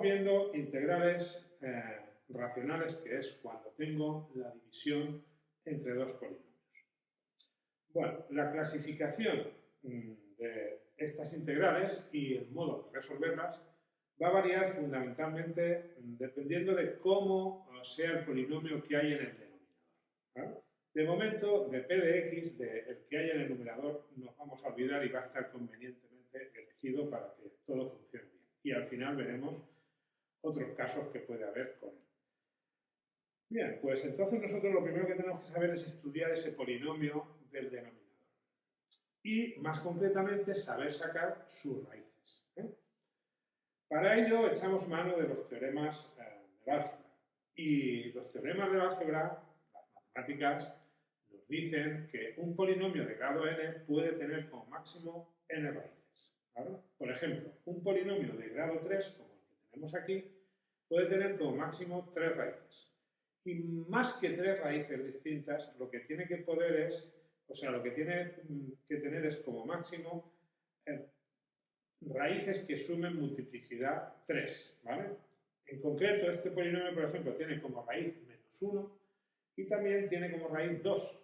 viendo integrales eh, racionales, que es cuando tengo la división entre dos polinomios. Bueno, la clasificación mm, de estas integrales y el modo de resolverlas va a variar fundamentalmente mm, dependiendo de cómo sea el polinomio que hay en el denominador. De momento, de p de x, de el que hay en el numerador, nos vamos a olvidar y va a estar convenientemente elegido para que todo funcione bien. Y al final veremos otros casos que puede haber con él. Bien, pues entonces nosotros lo primero que tenemos que saber es estudiar ese polinomio del denominador. Y más concretamente, saber sacar sus raíces. ¿eh? Para ello echamos mano de los teoremas eh, del álgebra. Y los teoremas del álgebra, las matemáticas, nos dicen que un polinomio de grado n puede tener como máximo n raíces. Por ejemplo, un polinomio de grado 3, como tenemos aquí, puede tener como máximo tres raíces. Y más que tres raíces distintas, lo que tiene que poder es, o sea, lo que tiene que tener es como máximo eh, raíces que sumen multiplicidad 3, ¿vale? En concreto, este polinomio, por ejemplo, tiene como raíz menos 1 y también tiene como raíz 2.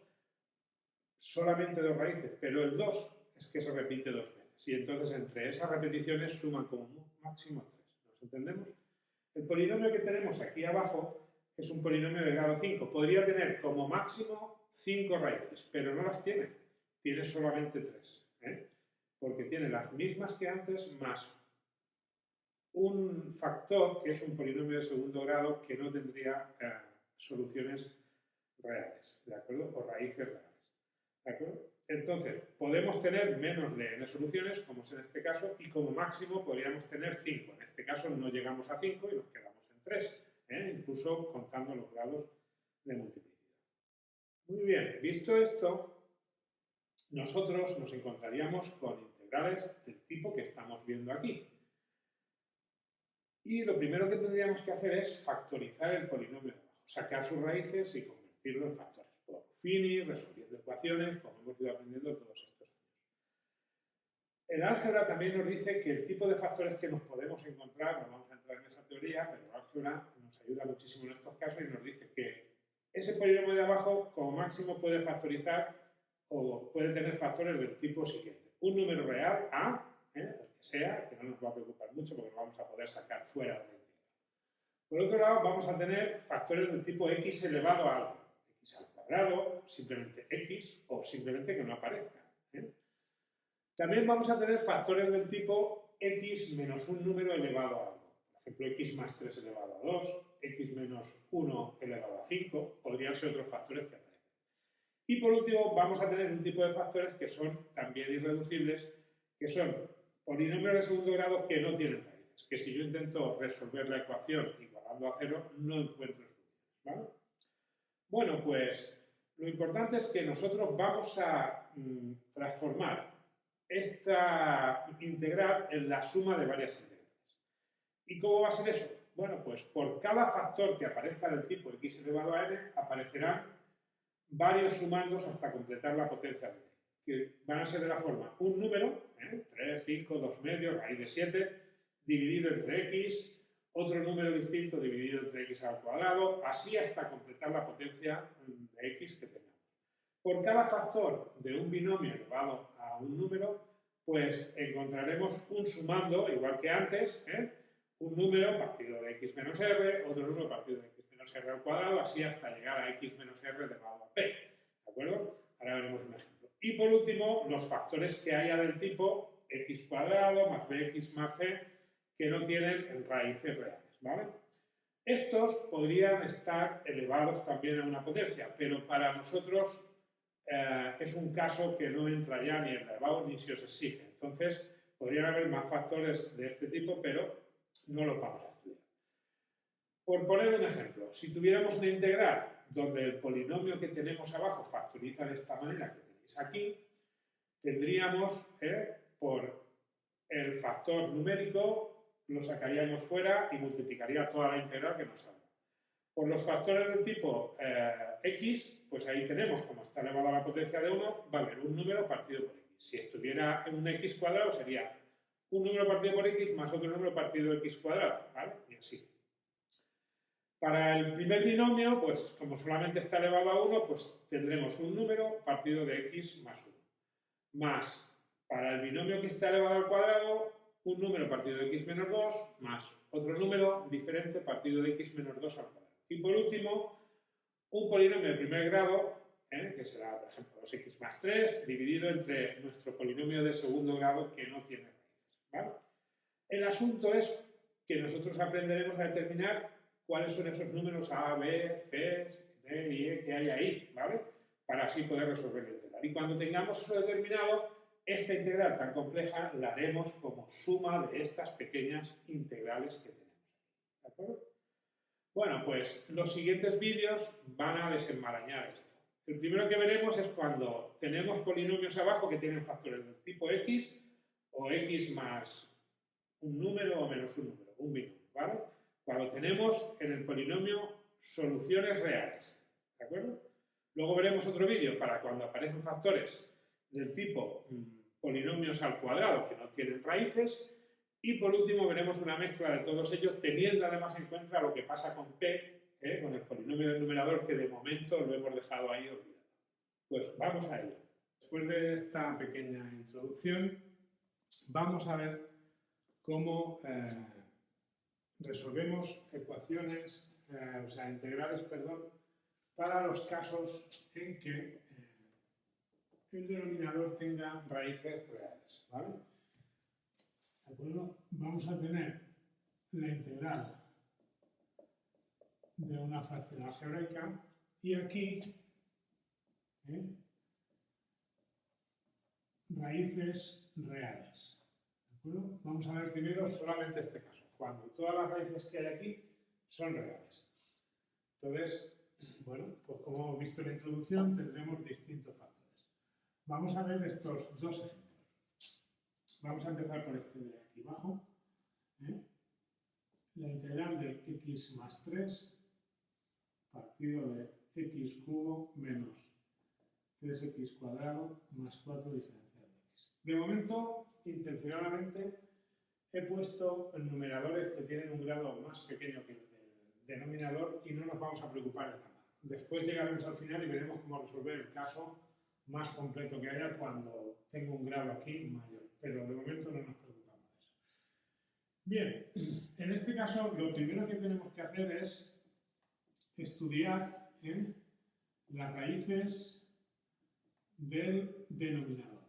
Solamente dos raíces, pero el 2 es que se repite dos veces. Y entonces entre esas repeticiones suman como máximo 3. ¿Nos entendemos? El polinomio que tenemos aquí abajo es un polinomio de grado 5. Podría tener como máximo 5 raíces, pero no las tiene. Tiene solamente 3. ¿eh? Porque tiene las mismas que antes más un factor que es un polinomio de segundo grado que no tendría eh, soluciones reales, ¿de acuerdo? O raíces reales, ¿de acuerdo? Entonces, podemos tener menos de n soluciones, como es en este caso, y como máximo podríamos tener 5. En este caso no llegamos a 5 y nos quedamos en 3, ¿eh? incluso contando los grados de multiplicidad. Muy bien, visto esto, nosotros nos encontraríamos con integrales del tipo que estamos viendo aquí. Y lo primero que tendríamos que hacer es factorizar el polinomio de abajo, sacar sus raíces y convertirlo en factores. Por fini, resolviendo ecuaciones, como hemos ido aprendiendo años. El álgebra también nos dice que el tipo de factores que nos podemos encontrar, no vamos a entrar en esa teoría, pero el álgebra nos ayuda muchísimo en estos casos y nos dice que ese polinomio de abajo, como máximo, puede factorizar o puede tener factores del tipo siguiente. Un número real, A, ¿eh? sea, que no nos va a preocupar mucho porque lo vamos a poder sacar fuera de la integral. Por otro lado, vamos a tener factores del tipo x elevado a algo, x al cuadrado, simplemente x, o simplemente que no aparezca. ¿eh? También vamos a tener factores del tipo x menos un número elevado a algo. Por ejemplo, x más 3 elevado a 2, x menos 1 elevado a 5, podrían ser otros factores que aparecen. Y por último, vamos a tener un tipo de factores que son también irreducibles, que son polinomios de segundo grado que no tienen raíces, que si yo intento resolver la ecuación igualando a cero, no encuentro soluciones. Bueno, pues lo importante es que nosotros vamos a mm, transformar esta integral en la suma de varias integrales. ¿Y cómo va a ser eso? Bueno, pues por cada factor que aparezca del tipo x elevado a n, aparecerán varios sumandos hasta completar la potencia de n, que van a ser de la forma un número 3, 5, 2 medios, raíz de 7, dividido entre x, otro número distinto dividido entre x al cuadrado, así hasta completar la potencia de x que tengamos. Por cada factor de un binomio elevado a un número, pues encontraremos un sumando, igual que antes, ¿eh? un número partido de x menos r, otro número partido de x menos r al cuadrado, así hasta llegar a x menos r elevado a p. ¿De acuerdo? Ahora veremos un ejemplo. Y por último, los factores que haya del tipo x cuadrado más bx más c que no tienen raíces reales. ¿vale? Estos podrían estar elevados también a una potencia, pero para nosotros eh, es un caso que no entra ya ni elevado ni se os exige. Entonces, podrían haber más factores de este tipo, pero no los vamos a estudiar. Por poner un ejemplo, si tuviéramos una integral donde el polinomio que tenemos abajo factoriza de esta manera, que aquí, tendríamos eh, por el factor numérico, lo sacaríamos fuera y multiplicaría toda la integral que nos sale. Por los factores del tipo eh, x, pues ahí tenemos, como está elevada la potencia de 1, va a haber un número partido por x. Si estuviera en un x cuadrado sería un número partido por x más otro número partido por x cuadrado, ¿vale? Y así. Para el primer binomio, pues como solamente está elevado a 1, pues tendremos un número partido de x más 1. Más, para el binomio que está elevado al cuadrado, un número partido de x menos 2, más otro número diferente partido de x menos 2 al cuadrado. Y por último, un polinomio de primer grado, ¿eh? que será, por ejemplo, 2x más 3, dividido entre nuestro polinomio de segundo grado que no tiene raíces. El asunto es que nosotros aprenderemos a determinar cuáles son esos números A, B, C, D y E que hay ahí, ¿vale? Para así poder resolver la integral. Y cuando tengamos eso determinado, esta integral tan compleja la haremos como suma de estas pequeñas integrales que tenemos. ¿De acuerdo? Bueno, pues los siguientes vídeos van a desenmarañar esto. El primero que veremos es cuando tenemos polinomios abajo que tienen factores del tipo x o x más un número o menos un número, un binomio, ¿vale? Cuando tenemos en el polinomio soluciones reales, ¿de acuerdo? Luego veremos otro vídeo para cuando aparecen factores del tipo mm, polinomios al cuadrado que no tienen raíces. Y por último veremos una mezcla de todos ellos teniendo además en cuenta lo que pasa con P, ¿eh? con el polinomio del numerador que de momento lo hemos dejado ahí olvidado. Pues vamos a ello. Después de esta pequeña introducción, vamos a ver cómo eh, resolvemos ecuaciones, eh, o sea, integrales, perdón, para los casos en que el denominador tenga raíces reales. ¿vale? ¿De acuerdo? Vamos a tener la integral de una fracción algebraica y aquí ¿eh? raíces reales. ¿De acuerdo? Vamos a ver primero solamente este caso, cuando todas las raíces que hay aquí son reales. Entonces, bueno, pues como hemos visto en la introducción, tendremos distintos factores. Vamos a ver estos dos ejemplos. Vamos a empezar por este de aquí abajo. ¿eh? La integral de x más 3 partido de x cubo menos 3x cuadrado más 4 diferencial de x. De momento, intencionadamente, he puesto numeradores que tienen un grado más pequeño que el denominador y no nos vamos a preocupar de nada. Después llegaremos al final y veremos cómo resolver el caso más completo que haya cuando tengo un grado aquí mayor, pero de momento no nos preocupamos de eso. Bien, en este caso lo primero que tenemos que hacer es estudiar las raíces del denominador.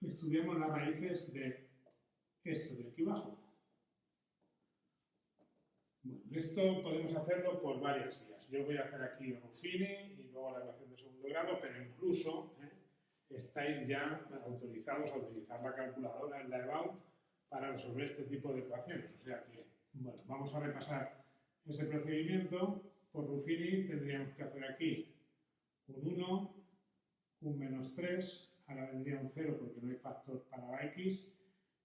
Estudiamos las raíces de esto de aquí abajo. Bueno, esto podemos hacerlo por varias vías yo voy a hacer aquí Ruffini y luego la ecuación de segundo grado, pero incluso. Estáis ya autorizados a utilizar la calculadora en la EBAU para resolver este tipo de ecuaciones. O sea que, bueno, vamos a repasar ese procedimiento. Por Ruffini tendríamos que hacer aquí un 1, un menos 3, ahora vendría un 0 porque no hay factor para la x,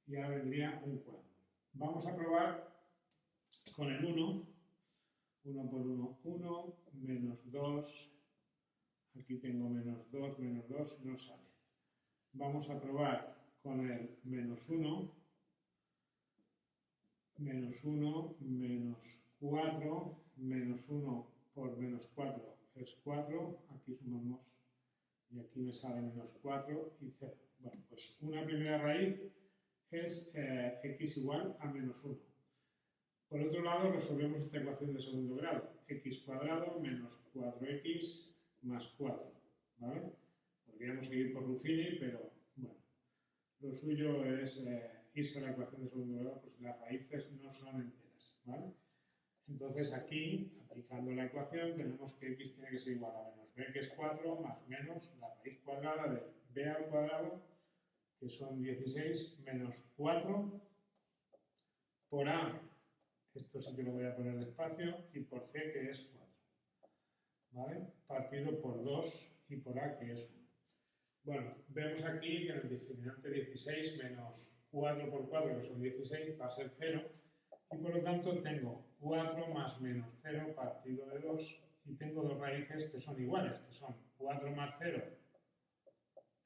y ahora vendría un 4. Vamos a probar con el 1 1 por 1, 1, menos 2, aquí tengo menos 2, menos 2, no sale. Vamos a probar con el menos 1, menos 1, menos 4, menos 1 por menos 4 es 4, aquí sumamos y aquí me sale menos 4 y 0. Bueno, pues una primera raíz es eh, x igual a menos 1. Por otro lado, resolvemos esta ecuación de segundo grado. x cuadrado menos 4x más 4. ¿vale? Podríamos seguir por Ruffini, pero bueno, lo suyo es eh, irse a la ecuación de segundo grado, pues las raíces no son enteras. ¿vale? Entonces aquí, aplicando la ecuación, tenemos que x tiene que ser igual a menos b, que es 4, más menos la raíz cuadrada de b al cuadrado, que son 16, menos 4 por a, esto sí que lo voy a poner despacio, y por C que es 4. ¿Vale? Partido por 2 y por A que es 1. Bueno, vemos aquí que en el discriminante 16 menos 4 por 4, que son 16, va a ser 0. Y por lo tanto tengo 4 más menos 0 partido de 2. Y tengo dos raíces que son iguales, que son 4 más 0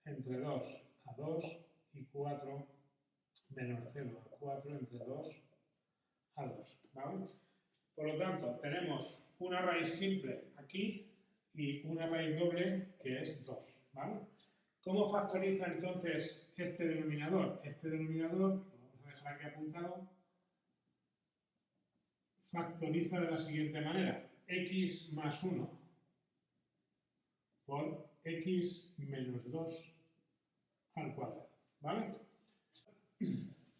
entre 2 a 2 y 4 menos 0 a 4 entre 2 a 2. ¿vale? Por lo tanto, tenemos una raíz simple aquí y una raíz doble que es 2. ¿vale? ¿Cómo factoriza entonces este denominador? Este denominador, lo vamos a dejar aquí apuntado, factoriza de la siguiente manera. x más 1 por x menos 2 al cuadrado. ¿Vale?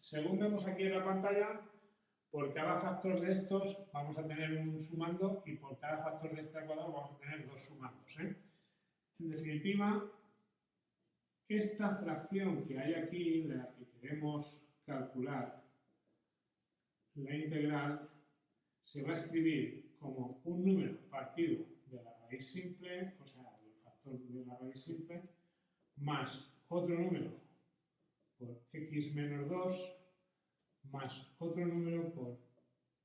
Según vemos aquí en la pantalla, por cada factor de estos vamos a tener un sumando y por cada factor de este al cuadrado vamos a tener dos sumandos. ¿eh? En definitiva, esta fracción que hay aquí, de la que queremos calcular la integral, se va a escribir como un número partido de la raíz simple, o sea, del factor de la raíz simple, más otro número por x menos 2, más otro número por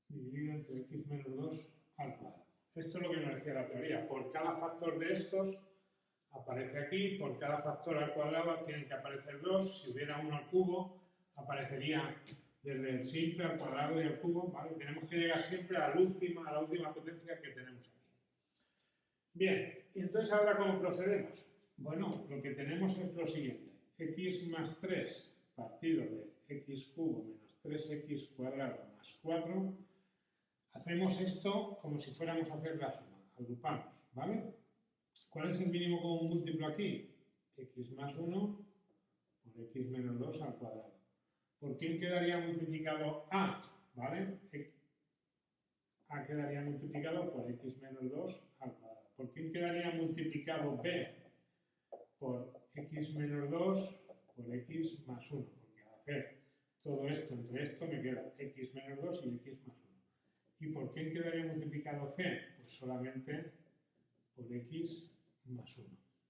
dividido entre x menos 2 al cuadrado. Esto es lo que nos decía la teoría. Por cada factor de estos aparece aquí, por cada factor al cuadrado tienen que aparecer dos, si hubiera uno al cubo, aparecería desde el simple al cuadrado y al cubo, ¿vale? Tenemos que llegar siempre a la última, a la última potencia que tenemos aquí. Bien, y entonces ahora ¿cómo procedemos? Bueno, lo que tenemos es lo siguiente, x más 3 partido de x cubo menos 3x cuadrado más 4, hacemos esto como si fuéramos a hacer la suma, agrupamos, ¿vale? ¿Cuál es el mínimo común múltiplo aquí? x más 1 por x menos 2 al cuadrado. ¿Por quién quedaría multiplicado a? ¿Vale? a quedaría multiplicado por x menos 2 al cuadrado. ¿Por quién quedaría multiplicado b? Por x menos 2 por x más 1. Porque al hacer todo esto entre esto me queda x menos 2 y x más 1. ¿Y por quién quedaría multiplicado c? Pues solamente por x más 1.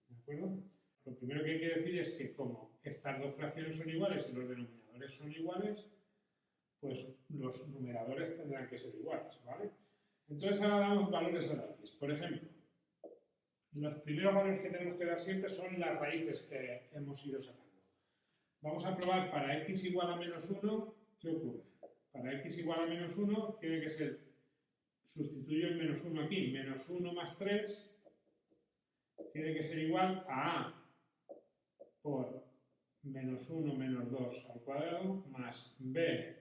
¿De acuerdo? Lo primero que hay que decir es que como estas dos fracciones son iguales y los denominadores son iguales, pues los numeradores tendrán que ser iguales, ¿vale? Entonces ahora damos valores a la x. Por ejemplo, los primeros valores que tenemos que dar siempre son las raíces que hemos ido sacando. Vamos a probar para x igual a menos 1, ¿qué ocurre? Para x igual a menos 1 tiene que ser, sustituyo el menos 1 aquí, menos 1 más 3 tiene que ser igual a a por menos 1 menos 2 al cuadrado más b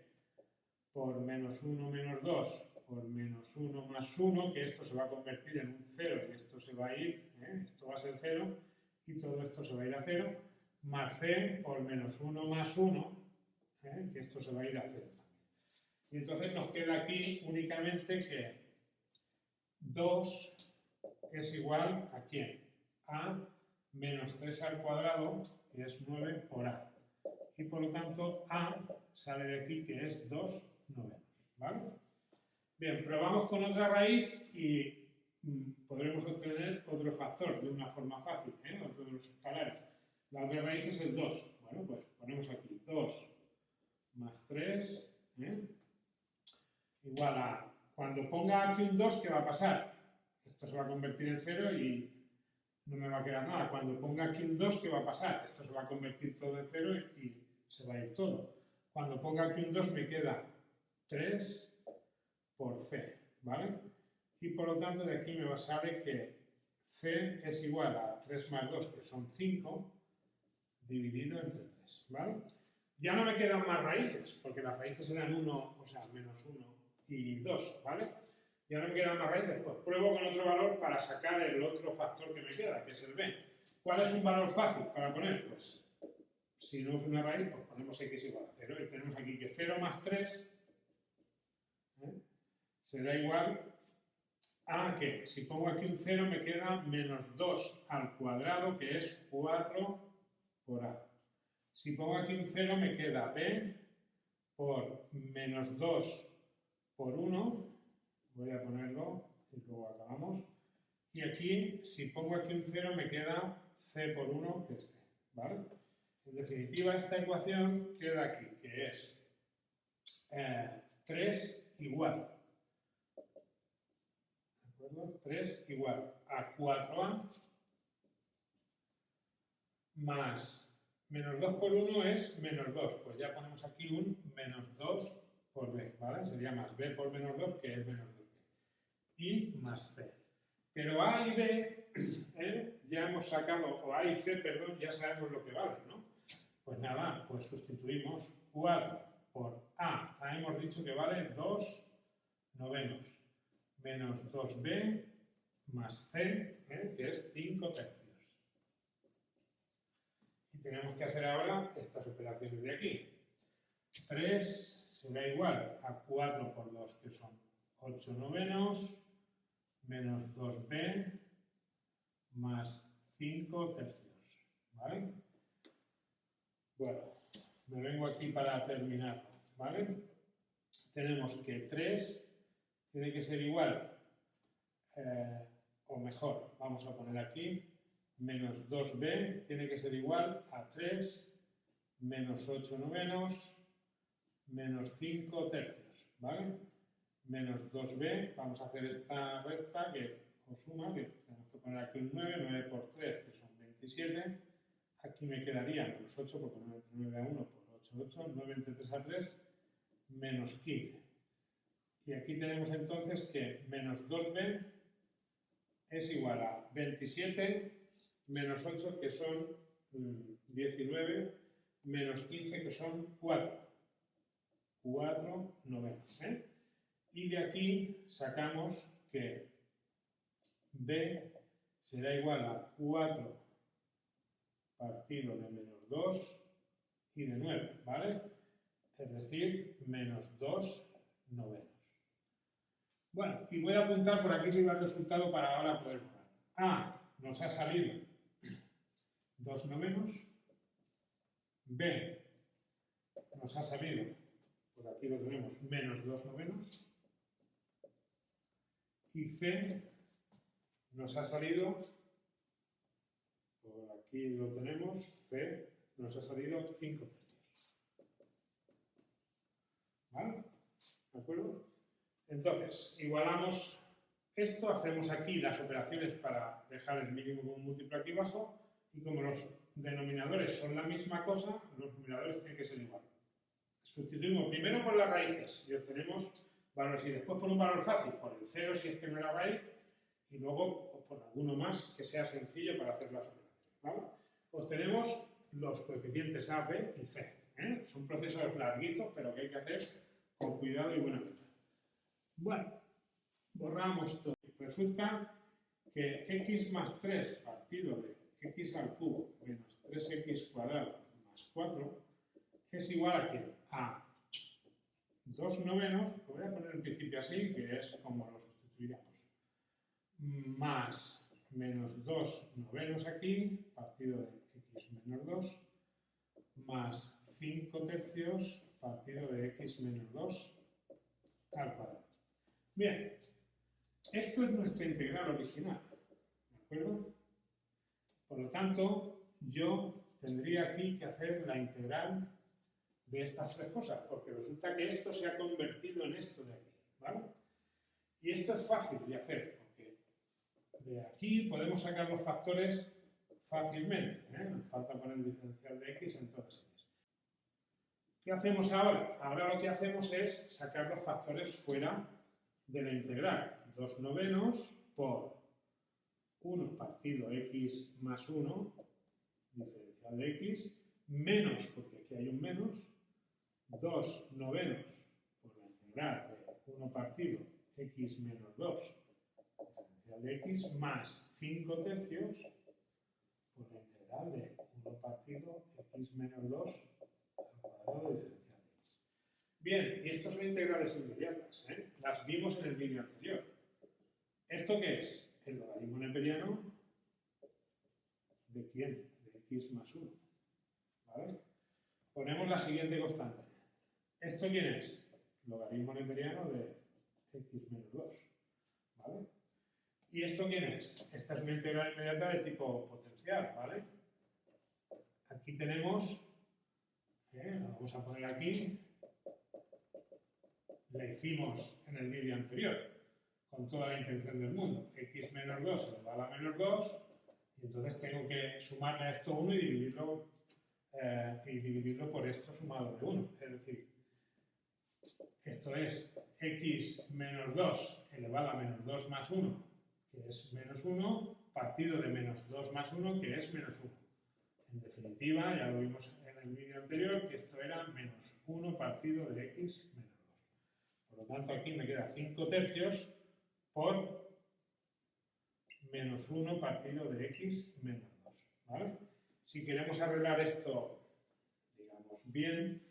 por menos 1 menos 2 por menos 1 más 1, que esto se va a convertir en un 0 y esto se va a ir, ¿eh? esto va a ser 0 y todo esto se va a ir a 0, más c por menos 1 más 1, ¿eh? que esto se va a ir a 0 también. Y entonces nos queda aquí únicamente que 2 es igual a quién? a menos 3 al cuadrado, que es 9 por a. Y por lo tanto, a sale de aquí que es 2 novenos. ¿Vale? Bien, probamos con otra raíz y mm, podremos obtener otro factor de una forma fácil, ¿eh? otro de los escalares. La otra raíz es el 2. Bueno, pues ponemos aquí 2 más 3, ¿eh? igual a... Cuando ponga aquí un 2, ¿qué va a pasar? Esto se va a convertir en 0 y no me va a quedar nada. Cuando ponga aquí un 2, ¿qué va a pasar? Esto se va a convertir todo en 0 y, se va a ir todo. Cuando ponga aquí un 2 me queda 3 por c, ¿vale? Y por lo tanto de aquí me va a salir que c es igual a 3 más 2, que son 5, dividido entre 3, ¿vale? Ya no me quedan más raíces, porque las raíces eran 1, o sea, menos 1 y 2, ¿vale? Ya no me quedan más raíces, pues pruebo con otro valor para sacar el otro factor que me queda, que es el b. ¿Cuál es un valor fácil para poner? Pues si no es una raíz, pues ponemos x igual a 0 y tenemos aquí que 0 más 3 ¿eh? será igual a que si pongo aquí un 0 me queda menos 2 al cuadrado que es 4 por a. Si pongo aquí un 0 me queda b por menos 2 por 1 voy a ponerlo y luego acabamos. Y aquí, si pongo aquí un 0, me queda c por 1, que es c, ¿vale? En definitiva, esta ecuación queda aquí, que es 3 eh, igual, ¿de acuerdo? 3 igual a 4a más Menos 2 por 1 es menos 2. Pues ya ponemos aquí un menos 2 por b, ¿vale? Sería más b por menos 2, que es menos 2b. Y más c. Pero a y b, ¿eh? ya hemos sacado, o a y c, perdón, ya sabemos lo que vale, ¿no? Pues nada, pues sustituimos 4 por a. A hemos dicho que vale 2 novenos menos 2b más c, ¿eh? que es 5 tercios. Tenemos que hacer ahora estas operaciones de aquí. 3 será igual a 4 por 2, que son 8 novenos, menos 2b más 5 tercios. ¿Vale? Bueno, me vengo aquí para terminar. ¿Vale? Tenemos que 3 tiene que ser igual, eh, o mejor, vamos a poner aquí, menos 2b tiene que ser igual a 3 menos 8 novenos menos 5 tercios, ¿vale? Menos 2b, vamos a hacer esta resta que os suma, que tenemos que poner aquí un 9, 9 por 3, que son 27, aquí me quedaría menos 8, porque 9 entre 9 a 1 por 8, 8, 9 entre 3 a 3, menos 15. Y aquí tenemos entonces que menos 2b es igual a 27 menos 8 que son 19 mm, menos 15 que son 4. 4 novenos. ¿eh? Y de aquí sacamos que b será igual a 4 partido de menos 2 y de 9, ¿vale? Es decir, menos 2 novenos. Bueno, y voy a apuntar por aquí va el resultado para ahora poder borrar. A nos ha salido 2 novenos. B nos ha salido, por aquí lo tenemos, menos 2 novenos. Y C nos ha salido, por aquí lo tenemos, C nos ha salido 5 tercios. ¿Vale? ¿De acuerdo? Entonces, igualamos esto, hacemos aquí las operaciones para dejar el mínimo como múltiplo aquí abajo, y como los denominadores son la misma cosa, los numeradores tienen que ser iguales. Sustituimos primero por las raíces y obtenemos valores, y después por un valor fácil, por el cero si es que no era raíz, y luego por alguno más que sea sencillo para hacer las operaciones. Obtenemos los coeficientes A, B y C. ¿eh? Son procesos larguitos, pero que hay que hacer con cuidado y buena mente. Bueno, borramos todo. Resulta que x más 3 partido de x al cubo menos 3x cuadrado más 4 es igual a? A 2 novenos, lo voy a poner en principio así, que es como lo sustituiríamos, más menos 2 novenos aquí, partido de x menos 2, más 5 tercios, partido de x menos 2 al cuadrado. Bien, esto es nuestra integral original, ¿de acuerdo? Por lo tanto, yo tendría aquí que hacer la integral de estas tres cosas, porque resulta que esto se ha convertido en esto de aquí, ¿vale? Y esto es fácil de hacer, porque de aquí podemos sacar los factores fácilmente, ¿eh? Nos falta poner el diferencial de x en todas ellas. ¿Qué hacemos ahora? Ahora lo que hacemos es sacar los factores fuera de la integral 2 novenos por 1 partido x más 1, diferencial de x, menos, porque aquí hay un menos, 2 novenos por la integral de 1 partido x menos 2, diferencial de x, más 5 tercios por la integral de 1 partido x menos 2 al cuadrado de diferencial. Bien, y estos son integrales inmediatas. ¿eh? Las vimos en el vídeo anterior. ¿Esto qué es? El logaritmo neperiano de quién? De x más 1. ¿Vale? Ponemos la siguiente constante. ¿Esto quién es? Logaritmo neperiano de x menos 2. ¿Vale? ¿Y esto quién es? Esta es una integral inmediata de tipo potencial, ¿vale? Aquí tenemos, ¿eh? vamos a poner aquí, la hicimos en el vídeo anterior, con toda la intención del mundo. x menos 2 elevado a menos 2, y entonces tengo que sumarle a esto 1 y dividirlo eh, y dividirlo por esto sumado de 1. Es decir, esto es x menos 2 elevado a menos 2 más 1, que es menos 1, partido de menos 2 más 1, que es menos 1. En definitiva, ya lo vimos en el vídeo anterior, que esto era menos 1 partido de x menos 2. Por lo tanto, aquí me queda 5 tercios por menos 1 partido de x menos 2. ¿vale? Si queremos arreglar esto, digamos, bien,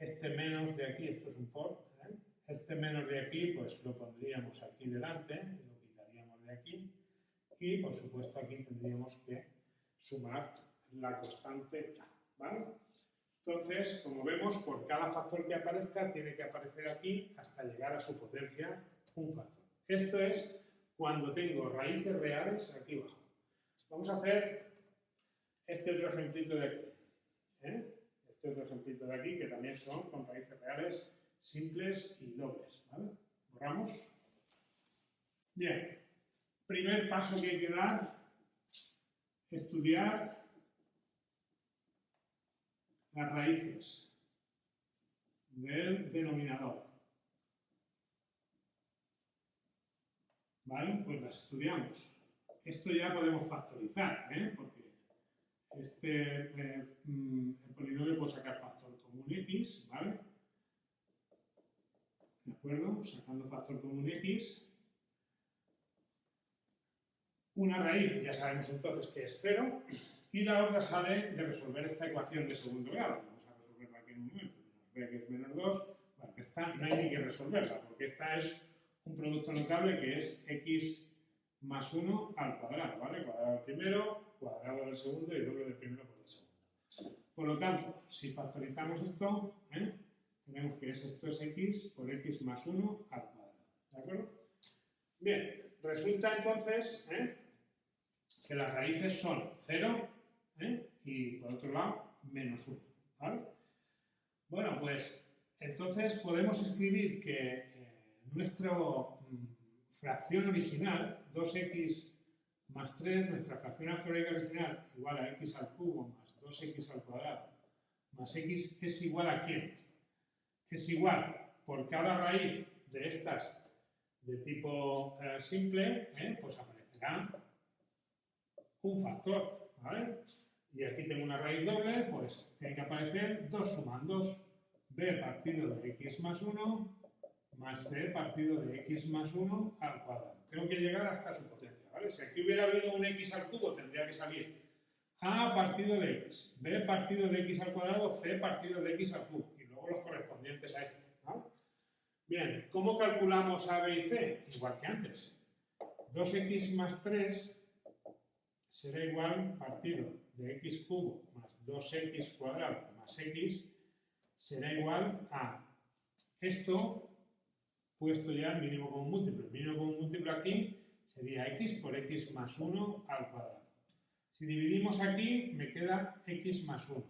este menos de aquí, esto es un por, ¿eh? este menos de aquí, pues lo pondríamos aquí delante, lo quitaríamos de aquí, y por supuesto aquí tendríamos que sumar la constante K, ¿vale? Entonces, como vemos, por cada factor que aparezca, tiene que aparecer aquí hasta llegar a su potencia un factor. Esto es cuando tengo raíces reales aquí abajo. Vamos a hacer este otro ejemplito de aquí. ¿eh? Este otro ejemplito de aquí, que también son con raíces reales simples y dobles. ¿vale? Borramos. Bien. Primer paso que hay que dar, estudiar las raíces del denominador. ¿Vale? Pues las estudiamos. Esto ya podemos factorizar, ¿eh? porque este, eh, mm, polinomio puede sacar factor común x, ¿vale? ¿De acuerdo? Sacando factor común x. Una raíz, ya sabemos entonces que es cero, y la otra sale de resolver esta ecuación de segundo grado. Vamos a resolverla aquí en un momento. B que es menos 2. Bueno, esta no hay ni que resolverla, porque esta es un producto notable que es x más 1 al cuadrado, ¿vale? Cuadrado del primero, cuadrado del segundo y doble del primero por el segundo. Por lo tanto, si factorizamos esto, ¿eh? tenemos que es, esto es x por x más 1 al cuadrado. ¿De acuerdo? Bien, resulta entonces ¿eh? que las raíces son 0, ¿eh? y por otro lado, menos 1. ¿vale? Bueno, pues entonces podemos escribir que eh, nuestra mm, fracción original, 2x más 3, nuestra fracción algebraica original igual a x al cubo más 2x al cuadrado más x es igual a quién? Es igual por cada raíz de estas de tipo eh, simple, ¿eh? pues aparecerá un factor, y aquí tengo una raíz doble, pues tiene que aparecer dos sumandos. b partido de x más 1 más c partido de x más 1 al cuadrado. Tengo que llegar hasta su potencia, ¿vale? Si aquí hubiera habido un x al cubo, tendría que salir a partido de x, b partido de x al cuadrado, c partido de x al cubo, y luego los correspondientes a este, Bien, ¿cómo calculamos a, b y c? Igual que antes. 2x más 3 será igual partido de x cubo más 2x cuadrado más x será igual a esto puesto ya en mínimo común múltiplo. El mínimo común múltiplo aquí sería x por x más 1 al cuadrado. Si dividimos aquí, me queda x más 1.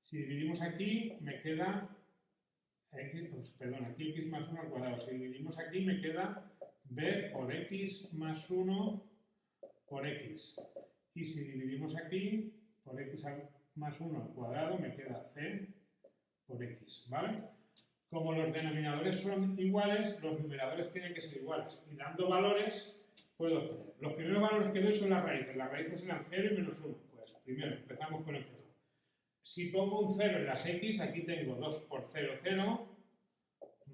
Si dividimos aquí, me queda x, pues, perdón, aquí x más 1 al cuadrado. Si dividimos aquí, me queda b por x más 1 por x. Y si dividimos aquí, por x más 1 al cuadrado, me queda c por x, ¿vale? Como los denominadores son iguales, los numeradores tienen que ser iguales. Y dando valores, puedo obtener. Los primeros valores que doy son las raíces. Las raíces serán 0 y menos 1. Pues primero, empezamos con el 0. Si pongo un 0 en las x, aquí tengo 2 por 0, 0,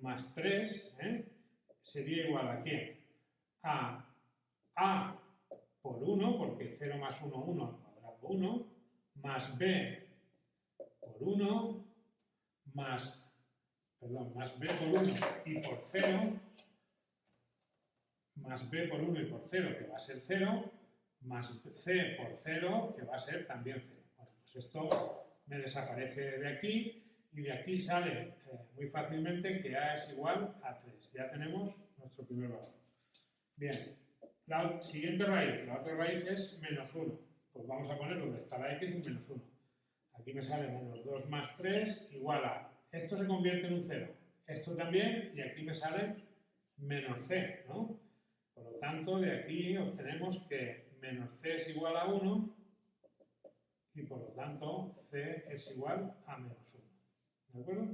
más 3, ¿eh? sería igual a qué? A a por 1, porque 0 más 1, 1 al cuadrado 1, más b por 1, más, perdón, más b por 1 y por 0, más b por 1 y por 0, que va a ser 0, más c por 0, que va a ser también 0. Bueno, pues esto me desaparece de aquí y de aquí sale eh, muy fácilmente que a es igual a 3. Ya tenemos nuestro primer valor. Bien, la siguiente raíz, la otra raíz es menos 1. Pues vamos a poner donde está la x un menos 1. Aquí me sale menos 2 más 3 igual a... Esto se convierte en un 0. Esto también, y aquí me sale menos c, ¿no? Por lo tanto, de aquí obtenemos que menos c es igual a 1 y por lo tanto c es igual a menos 1. ¿De acuerdo?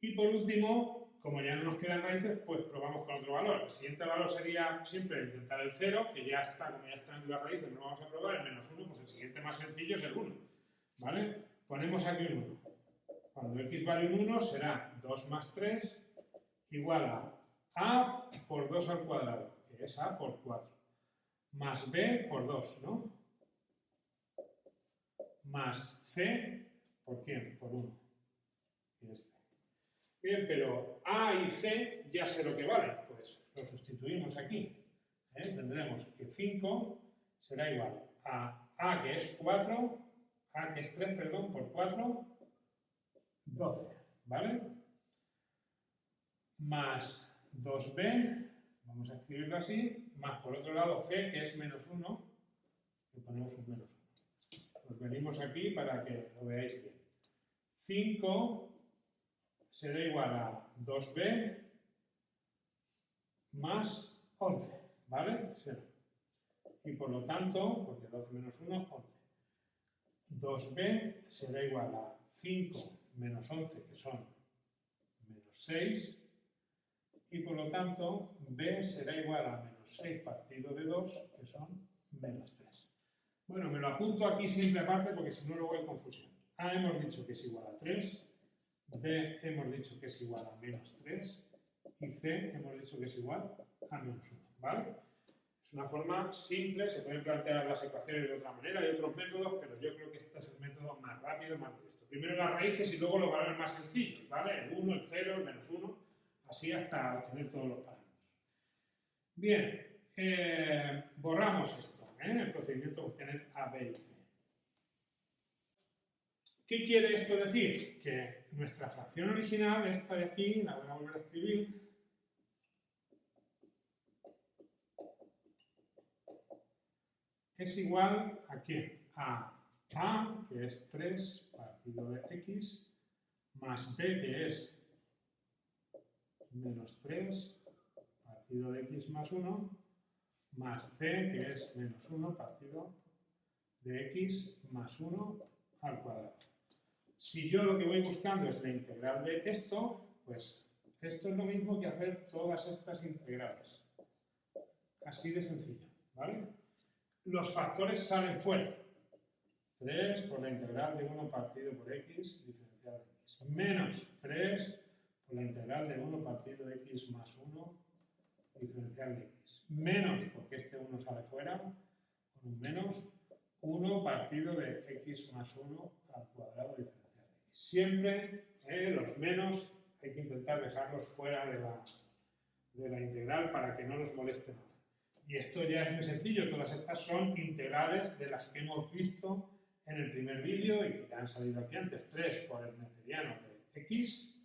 Y por último, como ya no nos quedan raíces, pues probamos con otro valor. El siguiente valor sería siempre intentar el 0, que ya está, como ya están las raíces, no vamos a probar, el menos 1, pues el siguiente más sencillo es el 1. ¿Vale? Ponemos aquí un 1. Cuando x vale un 1 será 2 más 3 igual a a por 2 al cuadrado, que es a por 4, más b por 2, ¿no? Más c, ¿por quién? Por 1. Bien, pero a y c ya sé lo que vale, pues lo sustituimos aquí. ¿eh? Tendremos que 5 será igual a a que es 4, a que es 3, perdón, por 4, 12, ¿vale? Más 2b, vamos a escribirlo así, más por otro lado c, que es menos 1, y ponemos un menos 1. Nos venimos aquí para que lo veáis bien. 5 será igual a 2b más 11, ¿vale? Y por lo tanto, porque 12 menos 1, 11. 2b será igual a 5 menos 11, que son menos 6, y por lo tanto b será igual a menos 6 partido de 2, que son menos 3. Bueno, me lo apunto aquí siempre aparte porque si no luego hay confusión. A hemos dicho que es igual a 3, B hemos dicho que es igual a menos 3 y C hemos dicho que es igual a menos 1, ¿vale? Es una forma simple, se pueden plantear las ecuaciones de otra manera, hay otros métodos, pero yo creo que este es el método más rápido, más directo. Primero las raíces y luego los valores más sencillos, ¿vale? El 1, el 0, el menos 1, así hasta obtener todos los parámetros. Bien, eh, borramos esto, ¿eh? el procedimiento de obtener A, B y C. ¿Qué quiere esto decir? Que nuestra fracción original, esta de aquí, la voy a volver a escribir, es igual a qué? A A, que es 3 partido de X, más B, que es menos 3 partido de X más 1, más C, que es menos 1 partido de X más 1 al cuadrado. Si yo lo que voy buscando es la integral de esto, pues esto es lo mismo que hacer todas estas integrales. Así de sencillo, ¿vale? Los factores salen fuera. 3 por la integral de 1 partido por x diferencial de x. Menos 3 por la integral de 1 partido de x más 1 diferencial de x. Menos, porque este 1 sale fuera, con un menos, 1 partido de x más 1 al cuadrado diferencial. Siempre eh, los menos hay que intentar dejarlos fuera de la, de la integral para que no nos moleste nada. Y esto ya es muy sencillo, todas estas son integrales de las que hemos visto en el primer vídeo y que ya han salido aquí antes. 3 por el neperiano de x,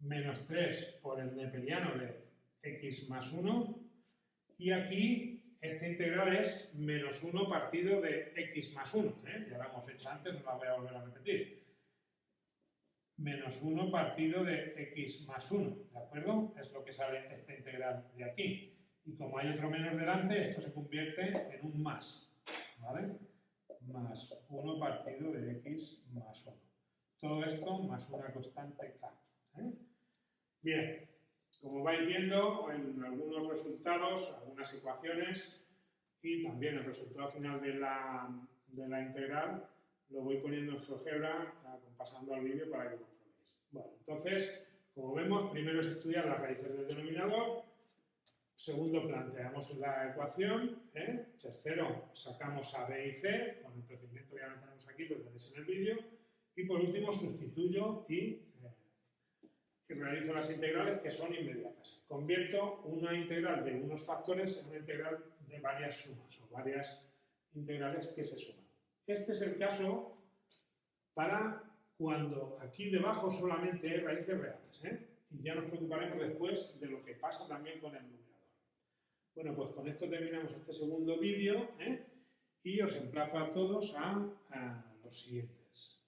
menos 3 por el neperiano de x más 1, y aquí esta integral es menos 1 partido de x más 1. ¿eh? Ya la hemos hecho antes, no la voy a volver a repetir menos 1 partido de x más 1, ¿de acuerdo? Es lo que sale esta integral de aquí. Y como hay otro menos delante, esto se convierte en un más, ¿vale? Más 1 partido de x más 1. Todo esto más una constante k. ¿eh? Bien, como vais viendo en algunos resultados, algunas ecuaciones y también el resultado final de la, de la integral, lo voy poniendo en GeoGebra, pasando al vídeo para que lo comprobéis. Bueno, entonces, como vemos, primero es estudiar las raíces del denominador, segundo planteamos la ecuación, ¿eh? tercero sacamos a B y C, con el procedimiento que ya tenemos aquí, lo tenéis en el vídeo, y por último sustituyo y, eh, realizo las integrales que son inmediatas. Convierto una integral de unos factores en una integral de varias sumas o varias integrales que se suman. Este es el caso para cuando aquí debajo solamente hay raíces reales. ¿eh? Y ya nos preocuparemos después de lo que pasa también con el numerador. Bueno, pues con esto terminamos este segundo vídeo ¿eh? y os emplazo a todos a, a los siguientes.